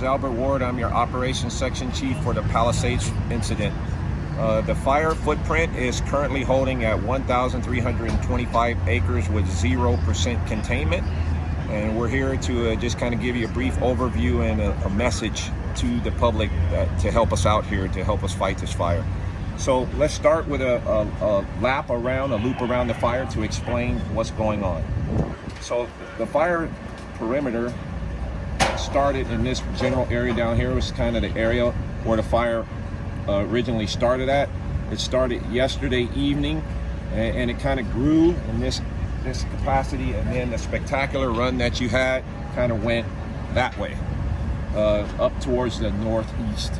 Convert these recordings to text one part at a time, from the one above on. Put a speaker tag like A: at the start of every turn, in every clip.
A: is Albert Ward. I'm your operations section chief for the Palisades incident. Uh, the fire footprint is currently holding at 1,325 acres with 0% containment. And we're here to uh, just kind of give you a brief overview and a, a message to the public that, to help us out here, to help us fight this fire. So let's start with a, a, a lap around, a loop around the fire to explain what's going on. So the fire perimeter started in this general area down here. Was kind of the area where the fire uh, originally started at. It started yesterday evening and, and it kind of grew in this this capacity and then the spectacular run that you had kind of went that way uh, up towards the northeast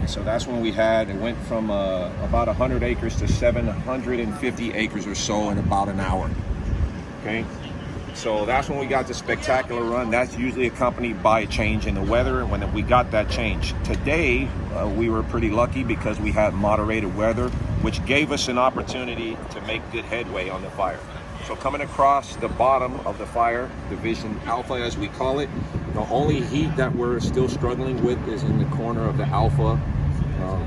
A: and so that's when we had it went from uh, about 100 acres to 750 acres or so in about an hour okay so that's when we got the spectacular run. That's usually accompanied by a change in the weather and when we got that change. Today, uh, we were pretty lucky because we had moderated weather, which gave us an opportunity to make good headway on the fire. So coming across the bottom of the fire, division alpha as we call it, the only heat that we're still struggling with is in the corner of the alpha uh,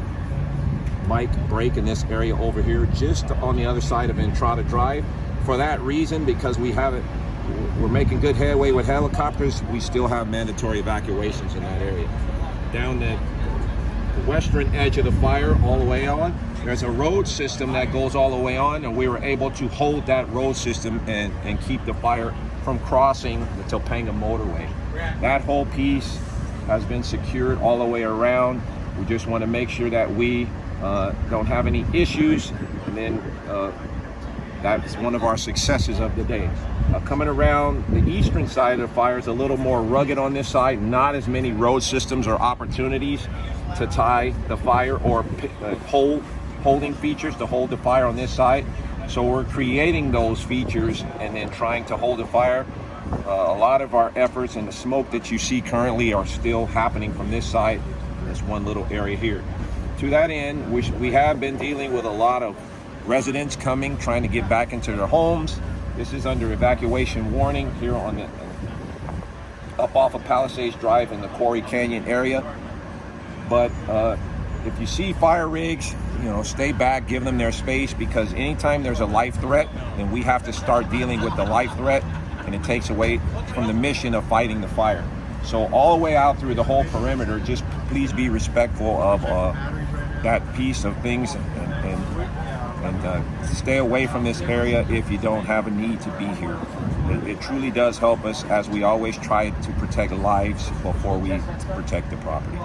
A: mic break in this area over here, just on the other side of Entrada Drive. For that reason, because we haven't we're making good headway with helicopters. We still have mandatory evacuations in that area. Down the western edge of the fire all the way on, there's a road system that goes all the way on and we were able to hold that road system and, and keep the fire from crossing the Topanga motorway. That whole piece has been secured all the way around. We just want to make sure that we uh, don't have any issues and then uh, that's one of our successes of the day. Uh, coming around the eastern side of the fire is a little more rugged on this side, not as many road systems or opportunities to tie the fire or uh, hold, holding features to hold the fire on this side. So we're creating those features and then trying to hold the fire. Uh, a lot of our efforts and the smoke that you see currently are still happening from this side, this one little area here. To that end, we, we have been dealing with a lot of residents coming, trying to get back into their homes, this is under evacuation warning here on the up off of Palisades Drive in the Quarry Canyon area. But uh, if you see fire rigs, you know, stay back, give them their space because anytime there's a life threat, then we have to start dealing with the life threat and it takes away from the mission of fighting the fire. So all the way out through the whole perimeter, just please be respectful of uh, that piece of things and, and uh, stay away from this area if you don't have a need to be here. It, it, truly does help us as we always try to protect lives before we protect the property.